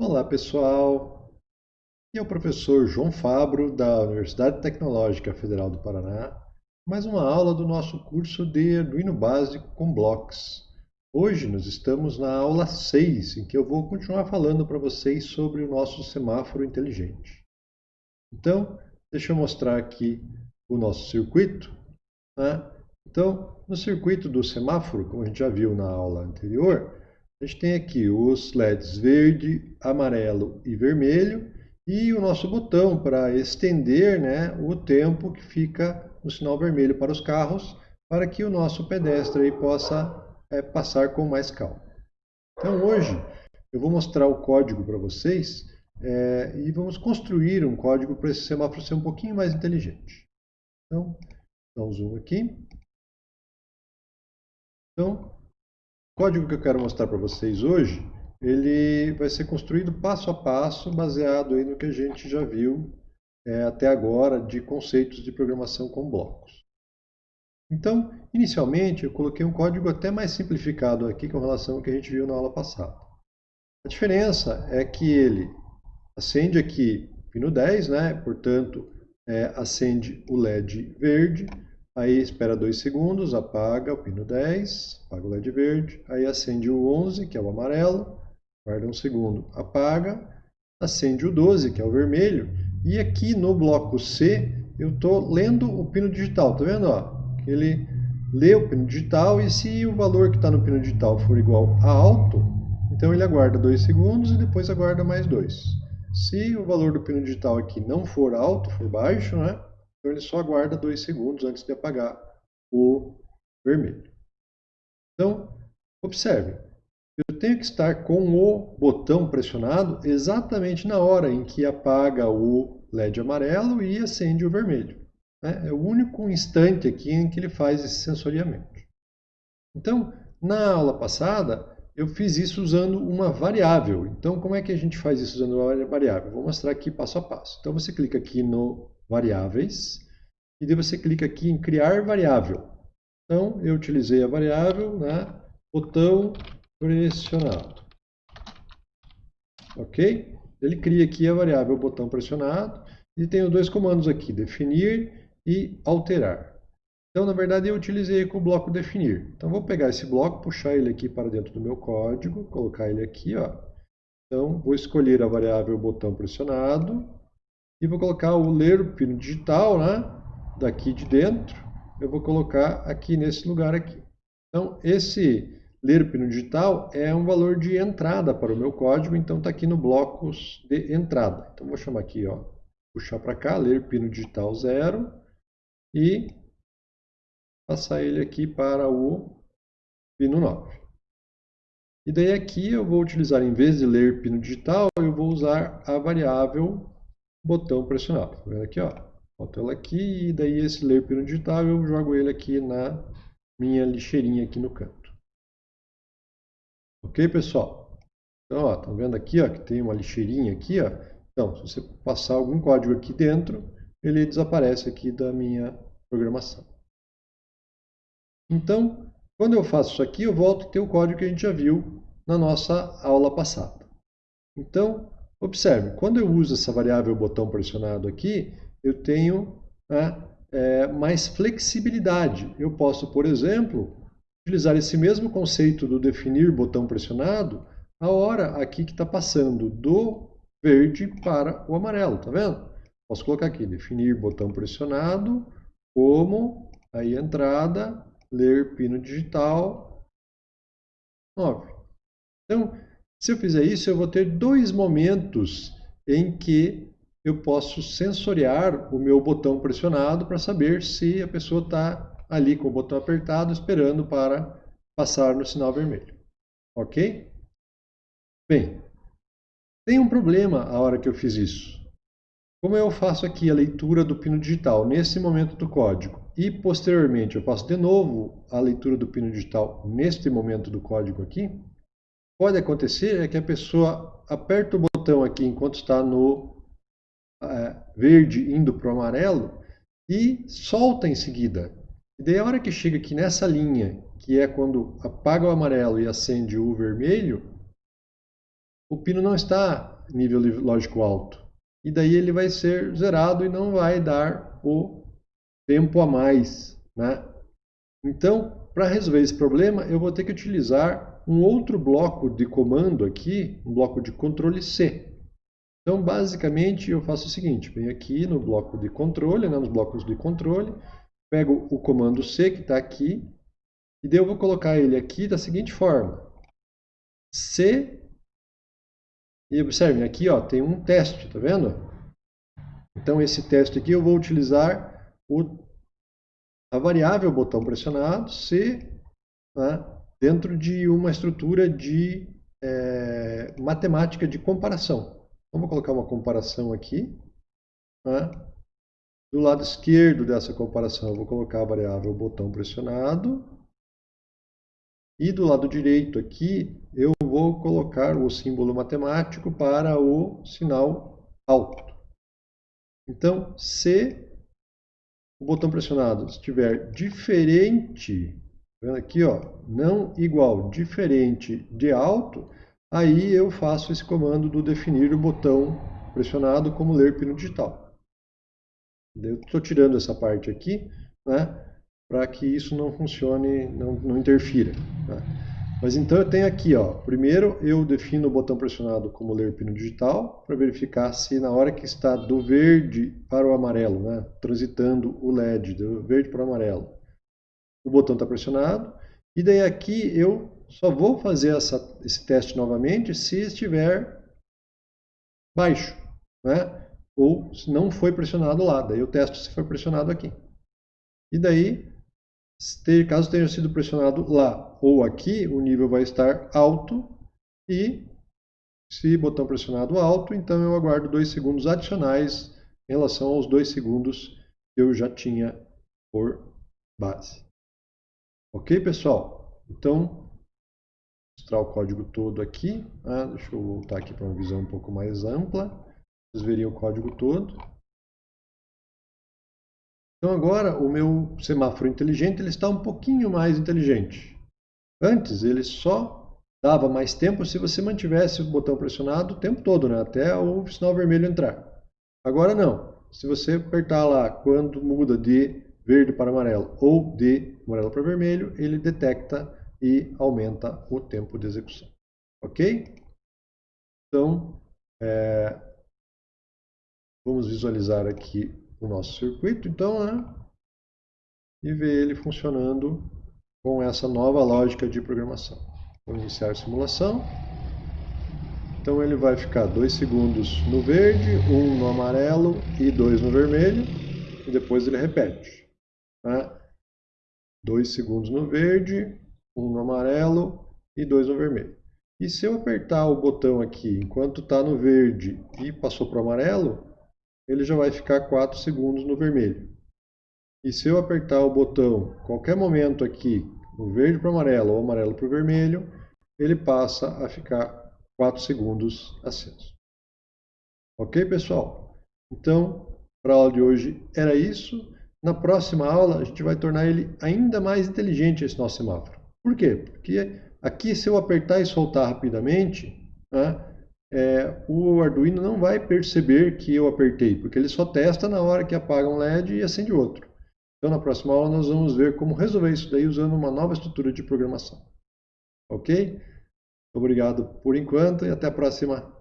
Olá pessoal, aqui é o professor João Fabro da Universidade Tecnológica Federal do Paraná, mais uma aula do nosso curso de Arduino Básico com Blocos. Hoje nós estamos na aula 6, em que eu vou continuar falando para vocês sobre o nosso semáforo inteligente. Então, deixa eu mostrar aqui o nosso circuito. Né? Então, no circuito do semáforo, como a gente já viu na aula anterior, a gente tem aqui os LEDs verde, amarelo e vermelho e o nosso botão para estender né, o tempo que fica no sinal vermelho para os carros para que o nosso pedestre aí possa é, passar com mais calma. Então hoje eu vou mostrar o código para vocês é, e vamos construir um código para esse semáforo ser um pouquinho mais inteligente. Então, dá um zoom aqui. Então, código que eu quero mostrar para vocês hoje, ele vai ser construído passo a passo, baseado no que a gente já viu é, até agora de conceitos de programação com blocos. Então, inicialmente, eu coloquei um código até mais simplificado aqui com relação ao que a gente viu na aula passada. A diferença é que ele acende aqui pino 10, né? portanto, é, acende o LED verde, Aí espera 2 segundos, apaga o pino 10, apaga o LED verde. Aí acende o 11, que é o amarelo, guarda um segundo, apaga. Acende o 12, que é o vermelho. E aqui no bloco C, eu estou lendo o pino digital. Tá vendo? Ó? Ele lê o pino digital e se o valor que está no pino digital for igual a alto, então ele aguarda 2 segundos e depois aguarda mais 2. Se o valor do pino digital aqui não for alto, for baixo, né? Então ele só aguarda dois segundos antes de apagar o vermelho. Então, observe, eu tenho que estar com o botão pressionado exatamente na hora em que apaga o LED amarelo e acende o vermelho. Né? É o único instante aqui em que ele faz esse sensoriamento. Então, na aula passada, eu fiz isso usando uma variável. Então, como é que a gente faz isso usando uma variável? Vou mostrar aqui passo a passo. Então, você clica aqui no variáveis, e daí você clica aqui em criar variável. Então, eu utilizei a variável, né, botão pressionado. Ok? Ele cria aqui a variável botão pressionado, e tem dois comandos aqui, definir e alterar. Então, na verdade, eu utilizei com o bloco definir. Então, vou pegar esse bloco, puxar ele aqui para dentro do meu código, colocar ele aqui, ó. Então, vou escolher a variável botão pressionado, e vou colocar o ler pino digital, né? Daqui de dentro, eu vou colocar aqui nesse lugar aqui. Então, esse ler pino digital é um valor de entrada para o meu código, então está aqui no blocos de entrada. Então, vou chamar aqui, ó, puxar para cá, ler pino digital 0 e passar ele aqui para o pino 9. E daí aqui eu vou utilizar, em vez de ler pino digital, eu vou usar a variável botão pressionado. Tá vendo aqui, ó? Boto ela aqui e daí esse ler pino digital eu jogo ele aqui na minha lixeirinha aqui no canto. Ok, pessoal? Então, ó, estão vendo aqui, ó, que tem uma lixeirinha aqui, ó. Então, se você passar algum código aqui dentro, ele desaparece aqui da minha programação. Então, quando eu faço isso aqui, eu volto a ter o código que a gente já viu na nossa aula passada. Então, Observe, quando eu uso essa variável botão pressionado aqui, eu tenho né, é, mais flexibilidade. Eu posso, por exemplo, utilizar esse mesmo conceito do definir botão pressionado a hora aqui que está passando do verde para o amarelo, tá vendo? Posso colocar aqui, definir botão pressionado como aí entrada, ler pino digital 9. Então, se eu fizer isso, eu vou ter dois momentos em que eu posso sensoriar o meu botão pressionado para saber se a pessoa está ali com o botão apertado esperando para passar no sinal vermelho. Ok? Bem, tem um problema a hora que eu fiz isso. Como eu faço aqui a leitura do pino digital nesse momento do código e posteriormente eu faço de novo a leitura do pino digital neste momento do código aqui, pode acontecer é que a pessoa aperta o botão aqui enquanto está no é, verde indo para o amarelo e solta em seguida. E daí a hora que chega aqui nessa linha, que é quando apaga o amarelo e acende o vermelho, o pino não está nível lógico alto. E daí ele vai ser zerado e não vai dar o tempo a mais. Né? Então, para resolver esse problema, eu vou ter que utilizar um outro bloco de comando aqui, um bloco de controle C. Então, basicamente, eu faço o seguinte, venho aqui no bloco de controle, né, nos blocos de controle, pego o comando C que está aqui, e daí eu vou colocar ele aqui da seguinte forma. C, e observem, aqui ó, tem um teste, tá vendo? Então, esse teste aqui eu vou utilizar o, a variável botão pressionado, C, né, dentro de uma estrutura de é, matemática de comparação. Vamos colocar uma comparação aqui. Né? Do lado esquerdo dessa comparação, eu vou colocar a variável botão pressionado. E do lado direito aqui, eu vou colocar o símbolo matemático para o sinal alto. Então, se o botão pressionado estiver diferente, vendo aqui, ó, não igual, diferente de alto, Aí eu faço esse comando do definir o botão pressionado como ler pino digital. Eu estou tirando essa parte aqui, né, para que isso não funcione, não, não interfira. Né. Mas então eu tenho aqui, ó, primeiro eu defino o botão pressionado como ler pino digital, para verificar se na hora que está do verde para o amarelo, né, transitando o LED, do verde para o amarelo, o botão está pressionado, e daí aqui eu só vou fazer essa, esse teste novamente se estiver baixo, né? ou se não foi pressionado lá. Daí eu testo se foi pressionado aqui. E daí, caso tenha sido pressionado lá ou aqui, o nível vai estar alto e se botão pressionado alto, então eu aguardo dois segundos adicionais em relação aos dois segundos que eu já tinha por base. Ok, pessoal? Então, mostrar o código todo aqui. Ah, deixa eu voltar aqui para uma visão um pouco mais ampla. Vocês veriam o código todo. Então agora o meu semáforo inteligente ele está um pouquinho mais inteligente. Antes ele só dava mais tempo se você mantivesse o botão pressionado o tempo todo, né? até o sinal vermelho entrar. Agora não. Se você apertar lá quando muda de verde para amarelo ou de amarelo para vermelho, ele detecta e aumenta o tempo de execução. Ok? Então, é, vamos visualizar aqui o nosso circuito, então, né? e ver ele funcionando com essa nova lógica de programação. Vou iniciar a simulação. Então ele vai ficar 2 segundos no verde, 1 um no amarelo e 2 no vermelho, e depois ele repete. 2 né? segundos no verde, um no amarelo e dois no vermelho. E se eu apertar o botão aqui enquanto está no verde e passou para o amarelo, ele já vai ficar 4 segundos no vermelho. E se eu apertar o botão qualquer momento aqui, no verde para o amarelo ou amarelo para o vermelho, ele passa a ficar 4 segundos aceso. Ok, pessoal? Então, para a aula de hoje era isso. Na próxima aula, a gente vai tornar ele ainda mais inteligente, esse nosso semáforo. Por quê? Porque aqui, se eu apertar e soltar rapidamente, né, é, o Arduino não vai perceber que eu apertei, porque ele só testa na hora que apaga um LED e acende outro. Então, na próxima aula, nós vamos ver como resolver isso daí usando uma nova estrutura de programação. Ok? Obrigado por enquanto e até a próxima